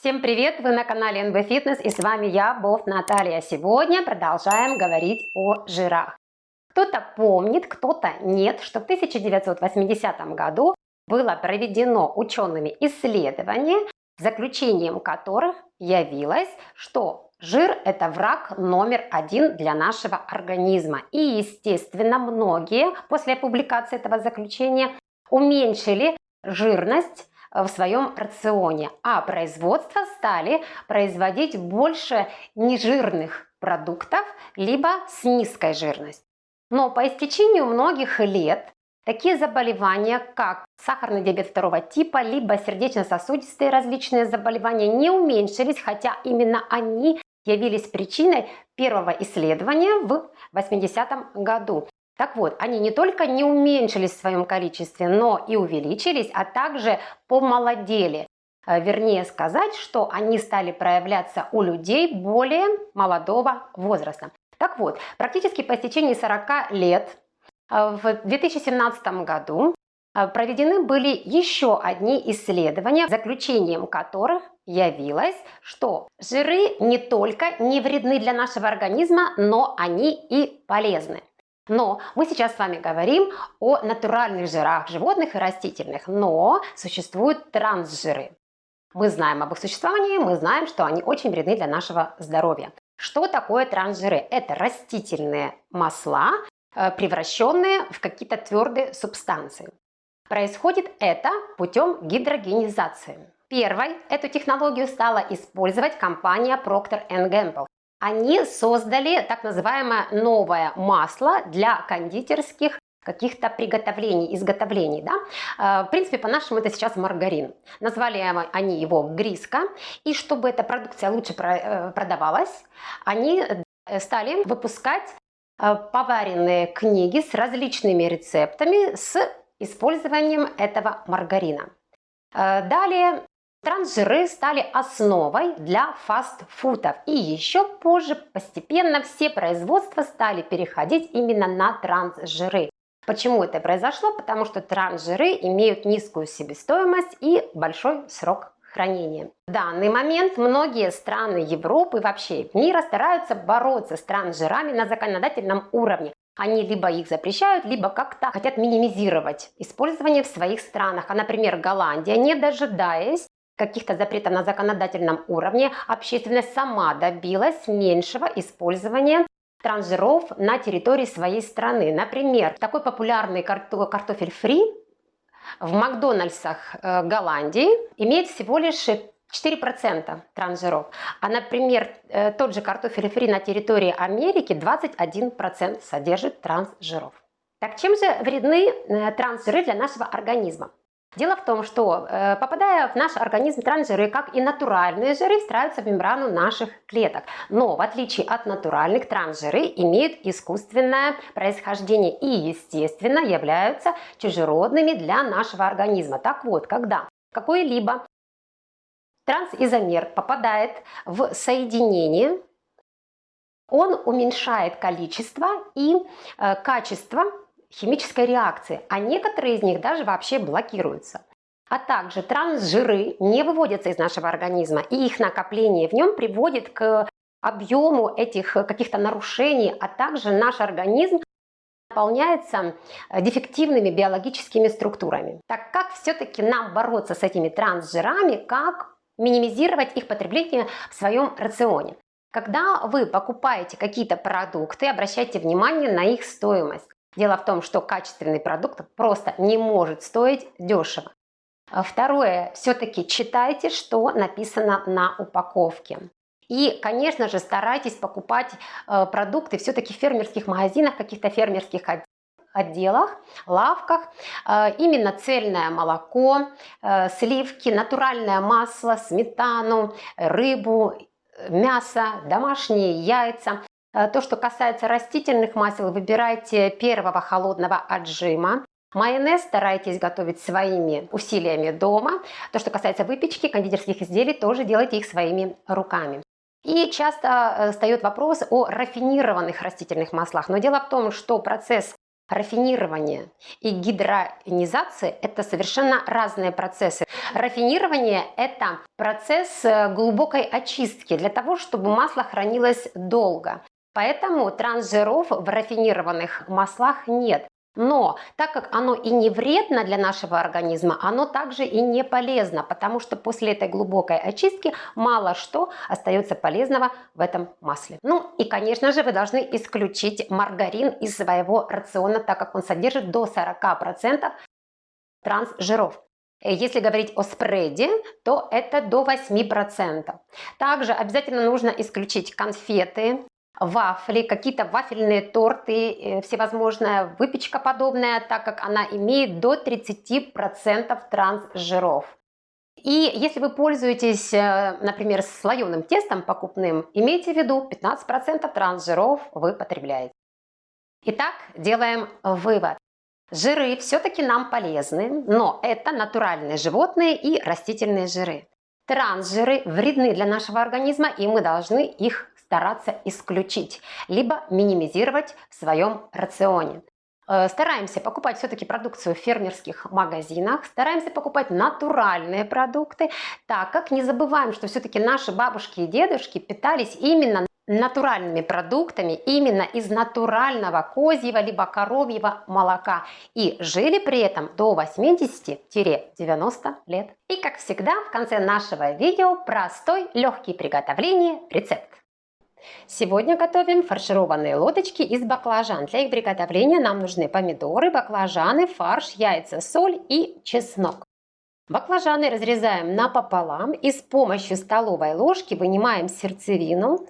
Всем привет! Вы на канале NB Fitness и с вами я, Бов Наталья. Сегодня продолжаем говорить о жирах. Кто-то помнит, кто-то нет, что в 1980 году было проведено учеными исследование, заключением которых явилось, что жир – это враг номер один для нашего организма. И, естественно, многие после публикации этого заключения уменьшили жирность в своем рационе, а производство стали производить больше нежирных продуктов, либо с низкой жирностью. Но по истечению многих лет такие заболевания, как сахарный диабет второго типа, либо сердечно-сосудистые различные заболевания не уменьшились, хотя именно они явились причиной первого исследования в 80-м году. Так вот, они не только не уменьшились в своем количестве, но и увеличились, а также помолодели. Э, вернее сказать, что они стали проявляться у людей более молодого возраста. Так вот, практически по истечении 40 лет э, в 2017 году э, проведены были еще одни исследования, заключением которых явилось, что жиры не только не вредны для нашего организма, но они и полезны. Но мы сейчас с вами говорим о натуральных жирах животных и растительных, но существуют трансжиры. Мы знаем об их существовании, мы знаем, что они очень вредны для нашего здоровья. Что такое трансжиры? Это растительные масла, э, превращенные в какие-то твердые субстанции. Происходит это путем гидрогенизации. Первой эту технологию стала использовать компания Procter Gamble они создали так называемое новое масло для кондитерских каких-то приготовлений, изготовлений. Да? Э, в принципе, по-нашему это сейчас маргарин. Назвали они его гриска. И чтобы эта продукция лучше э, продавалась, они э, стали выпускать поваренные книги с различными рецептами с использованием этого маргарина. Далее Трансжиры стали основой для фастфудов. И еще позже постепенно все производства стали переходить именно на трансжиры. Почему это произошло? Потому что трансжиры имеют низкую себестоимость и большой срок хранения. В данный момент многие страны Европы и вообще мира стараются бороться с трансжирами на законодательном уровне. Они либо их запрещают, либо как-то хотят минимизировать использование в своих странах. А, например, Голландия, не дожидаясь каких-то запретов на законодательном уровне, общественность сама добилась меньшего использования трансжиров на территории своей страны. Например, такой популярный картофель фри в Макдональдсах э, Голландии имеет всего лишь 4% трансжиров. А, например, э, тот же картофель фри на территории Америки 21% содержит трансжиров. Так чем же вредны э, трансжиры для нашего организма? Дело в том, что э, попадая в наш организм трансжиры, как и натуральные жиры, встраиваются в мембрану наших клеток. Но в отличие от натуральных, трансжиры имеют искусственное происхождение и, естественно, являются чужеродными для нашего организма. Так вот, когда какой-либо трансизомер попадает в соединение, он уменьшает количество и э, качество химической реакции, а некоторые из них даже вообще блокируются. А также трансжиры не выводятся из нашего организма, и их накопление в нем приводит к объему этих каких-то нарушений, а также наш организм наполняется дефективными биологическими структурами. Так как все-таки нам бороться с этими трансжирами, как минимизировать их потребление в своем рационе? Когда вы покупаете какие-то продукты, обращайте внимание на их стоимость. Дело в том, что качественный продукт просто не может стоить дешево. А второе, все-таки читайте, что написано на упаковке. И, конечно же, старайтесь покупать э, продукты все-таки в фермерских магазинах, каких-то фермерских отделах, лавках. Э, именно цельное молоко, э, сливки, натуральное масло, сметану, рыбу, мясо, домашние яйца. Э, то, что касается растительных масел, выбирайте первого холодного отжима. Майонез старайтесь готовить своими усилиями дома. То, что касается выпечки, кондитерских изделий, тоже делайте их своими руками. И часто э, встает вопрос о рафинированных растительных маслах. Но дело в том, что процесс Рафинирование и гидроинизация – это совершенно разные процессы. Рафинирование – это процесс э, глубокой очистки для того, чтобы масло хранилось долго. Поэтому трансжиров в рафинированных маслах нет. Но так как оно и не вредно для нашего организма, оно также и не полезно, потому что после этой глубокой очистки мало что остается полезного в этом масле. Ну и конечно же вы должны исключить маргарин из своего рациона, так как он содержит до 40% трансжиров. Если говорить о спреде, то это до 8%. Также обязательно нужно исключить конфеты, вафли, какие-то вафельные торты, э, всевозможная выпечка подобная, так как она имеет до 30% трансжиров. И если вы пользуетесь, э, например, слоеным тестом покупным, имейте в виду 15% трансжиров вы потребляете. Итак, делаем вывод. Жиры все-таки нам полезны, но это натуральные животные и растительные жиры. Трансжиры вредны для нашего организма, и мы должны их стараться исключить, либо минимизировать в своем рационе. Э, стараемся покупать все-таки продукцию в фермерских магазинах, стараемся покупать натуральные продукты, так как не забываем, что все-таки наши бабушки и дедушки питались именно натуральными продуктами именно из натурального козьего либо коровьего молока и жили при этом до 80-90 лет. И как всегда в конце нашего видео простой легкий приготовления рецепт. Сегодня готовим фаршированные лодочки из баклажан. Для их приготовления нам нужны помидоры, баклажаны, фарш, яйца, соль и чеснок. Баклажаны разрезаем напополам и с помощью столовой ложки вынимаем сердцевину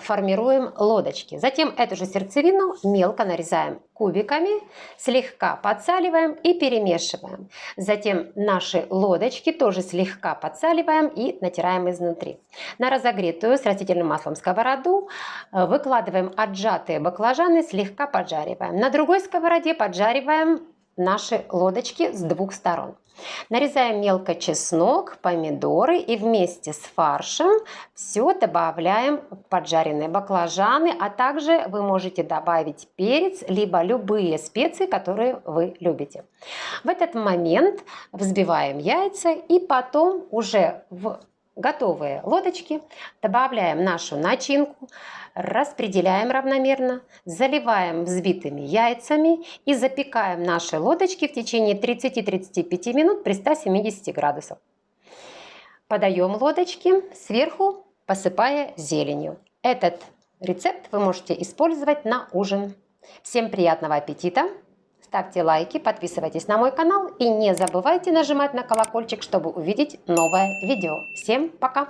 формируем лодочки. Затем эту же сердцевину мелко нарезаем кубиками, слегка подсаливаем и перемешиваем. Затем наши лодочки тоже слегка подсаливаем и натираем изнутри. На разогретую с растительным маслом сковороду э, выкладываем отжатые баклажаны, слегка поджариваем. На другой сковороде поджариваем наши лодочки с двух сторон. Нарезаем мелко чеснок, помидоры и вместе с фаршем все добавляем поджаренные баклажаны, а также вы можете добавить перец, либо любые специи, которые вы любите. В этот момент взбиваем яйца и потом уже в готовые лодочки добавляем нашу начинку, распределяем равномерно, заливаем взбитыми яйцами и запекаем наши лодочки в течение 30-35 минут при 170 градусах. Подаем лодочки сверху, посыпая зеленью. Этот рецепт вы можете использовать на ужин. Всем приятного аппетита! Ставьте лайки, подписывайтесь на мой канал и не забывайте нажимать на колокольчик, чтобы увидеть новое видео. Всем пока!